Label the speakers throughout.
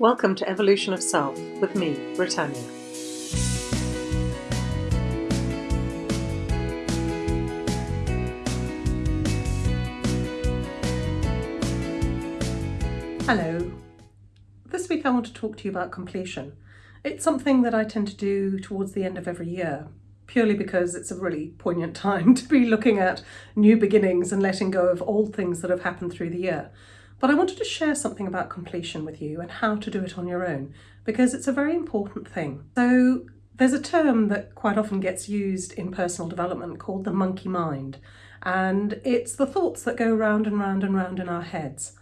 Speaker 1: Welcome to Evolution of Self with me, Britannia. Hello. This week I want to talk to you about completion. It's something that I tend to do towards the end of every year, purely because it's a really poignant time to be looking at new beginnings and letting go of old things that have happened through the year. But I wanted to share something about completion with you and how to do it on your own, because it's a very important thing. So there's a term that quite often gets used in personal development called the monkey mind. And it's the thoughts that go round and round and round in our heads.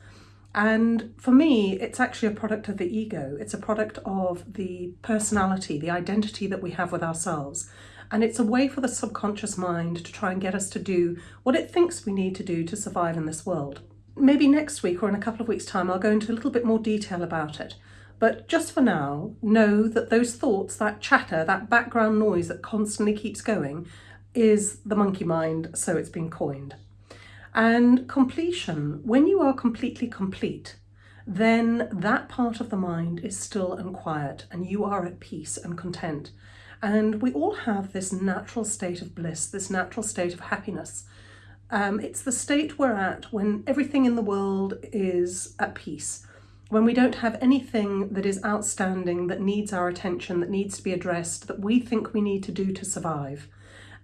Speaker 1: And for me, it's actually a product of the ego. It's a product of the personality, the identity that we have with ourselves. And it's a way for the subconscious mind to try and get us to do what it thinks we need to do to survive in this world maybe next week or in a couple of weeks time I'll go into a little bit more detail about it. But just for now, know that those thoughts, that chatter, that background noise that constantly keeps going is the monkey mind, so it's been coined. And completion, when you are completely complete, then that part of the mind is still and quiet and you are at peace and content. And we all have this natural state of bliss, this natural state of happiness um, it's the state we're at when everything in the world is at peace, when we don't have anything that is outstanding, that needs our attention, that needs to be addressed, that we think we need to do to survive.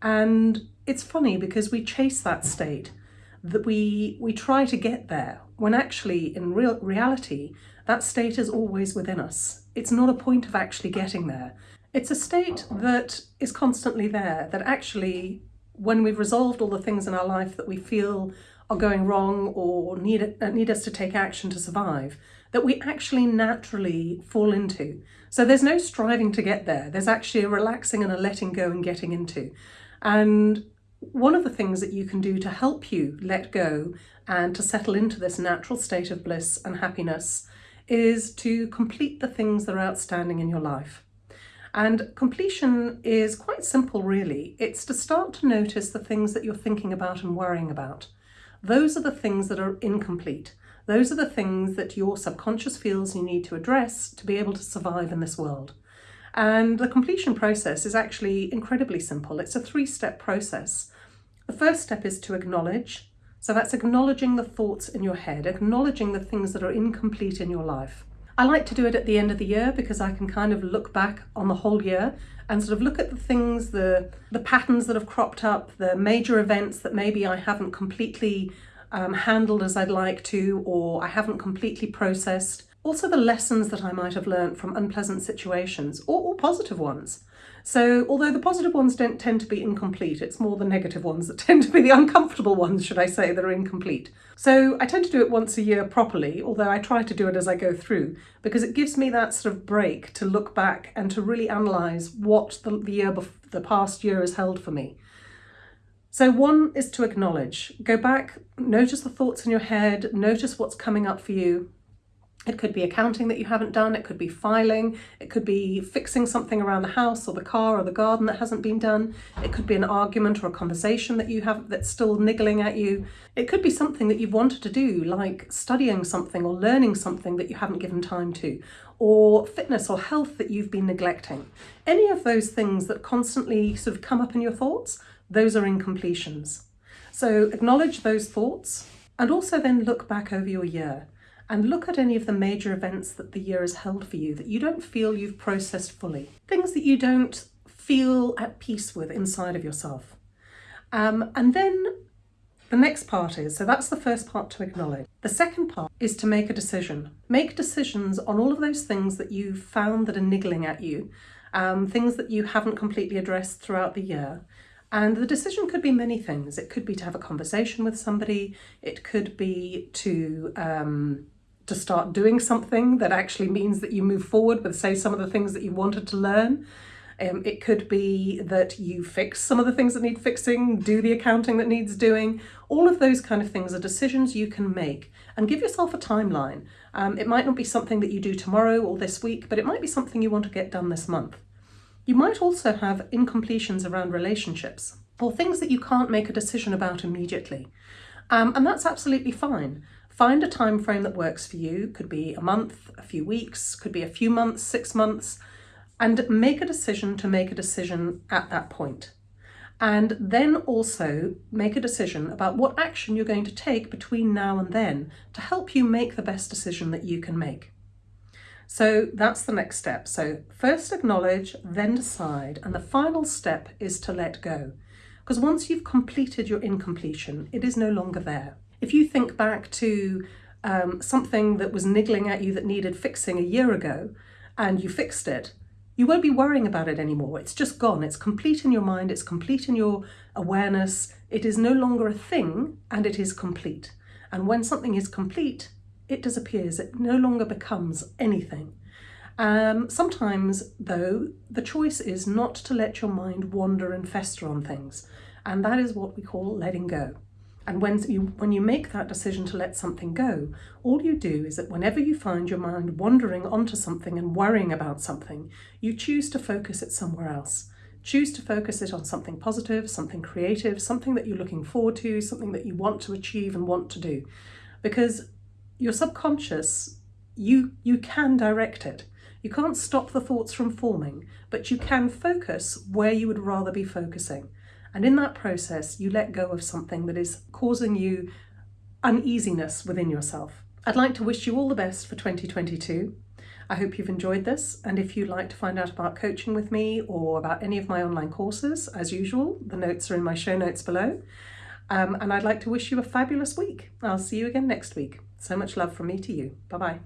Speaker 1: And it's funny because we chase that state, that we, we try to get there, when actually in real reality, that state is always within us. It's not a point of actually getting there. It's a state that is constantly there, that actually when we've resolved all the things in our life that we feel are going wrong or need, uh, need us to take action to survive, that we actually naturally fall into. So there's no striving to get there. There's actually a relaxing and a letting go and getting into. And one of the things that you can do to help you let go and to settle into this natural state of bliss and happiness is to complete the things that are outstanding in your life. And completion is quite simple, really. It's to start to notice the things that you're thinking about and worrying about. Those are the things that are incomplete. Those are the things that your subconscious feels you need to address to be able to survive in this world. And the completion process is actually incredibly simple. It's a three-step process. The first step is to acknowledge. So that's acknowledging the thoughts in your head, acknowledging the things that are incomplete in your life. I like to do it at the end of the year because I can kind of look back on the whole year and sort of look at the things, the, the patterns that have cropped up, the major events that maybe I haven't completely um, handled as I'd like to or I haven't completely processed. Also the lessons that I might have learned from unpleasant situations or, or positive ones. So although the positive ones don't tend to be incomplete, it's more the negative ones that tend to be the uncomfortable ones, should I say, that are incomplete. So I tend to do it once a year properly, although I try to do it as I go through, because it gives me that sort of break to look back and to really analyse what the, the year, the past year has held for me. So one is to acknowledge, go back, notice the thoughts in your head, notice what's coming up for you, it could be accounting that you haven't done, it could be filing, it could be fixing something around the house or the car or the garden that hasn't been done. It could be an argument or a conversation that you have that's still niggling at you. It could be something that you've wanted to do, like studying something or learning something that you haven't given time to, or fitness or health that you've been neglecting. Any of those things that constantly sort of come up in your thoughts, those are incompletions. So acknowledge those thoughts and also then look back over your year and look at any of the major events that the year has held for you that you don't feel you've processed fully. Things that you don't feel at peace with inside of yourself. Um, and then the next part is, so that's the first part to acknowledge. The second part is to make a decision. Make decisions on all of those things that you've found that are niggling at you, um, things that you haven't completely addressed throughout the year. And the decision could be many things. It could be to have a conversation with somebody. It could be to um, to start doing something that actually means that you move forward with, say, some of the things that you wanted to learn. Um, it could be that you fix some of the things that need fixing, do the accounting that needs doing. All of those kind of things are decisions you can make and give yourself a timeline. Um, it might not be something that you do tomorrow or this week, but it might be something you want to get done this month. You might also have incompletions around relationships or things that you can't make a decision about immediately. Um, and that's absolutely fine. Find a time frame that works for you. Could be a month, a few weeks, could be a few months, six months, and make a decision to make a decision at that point. And then also make a decision about what action you're going to take between now and then to help you make the best decision that you can make. So that's the next step. So first acknowledge, then decide, and the final step is to let go. Because once you've completed your incompletion, it is no longer there. If you think back to um, something that was niggling at you that needed fixing a year ago and you fixed it, you won't be worrying about it anymore. It's just gone. It's complete in your mind. It's complete in your awareness. It is no longer a thing and it is complete. And when something is complete, it disappears. It no longer becomes anything. Um, sometimes, though, the choice is not to let your mind wander and fester on things. And that is what we call letting go. And when you, when you make that decision to let something go, all you do is that whenever you find your mind wandering onto something and worrying about something, you choose to focus it somewhere else. Choose to focus it on something positive, something creative, something that you're looking forward to, something that you want to achieve and want to do. Because your subconscious, you, you can direct it. You can't stop the thoughts from forming, but you can focus where you would rather be focusing. And in that process, you let go of something that is causing you uneasiness within yourself. I'd like to wish you all the best for 2022. I hope you've enjoyed this. And if you'd like to find out about coaching with me or about any of my online courses, as usual, the notes are in my show notes below. Um, and I'd like to wish you a fabulous week. I'll see you again next week. So much love from me to you. Bye bye.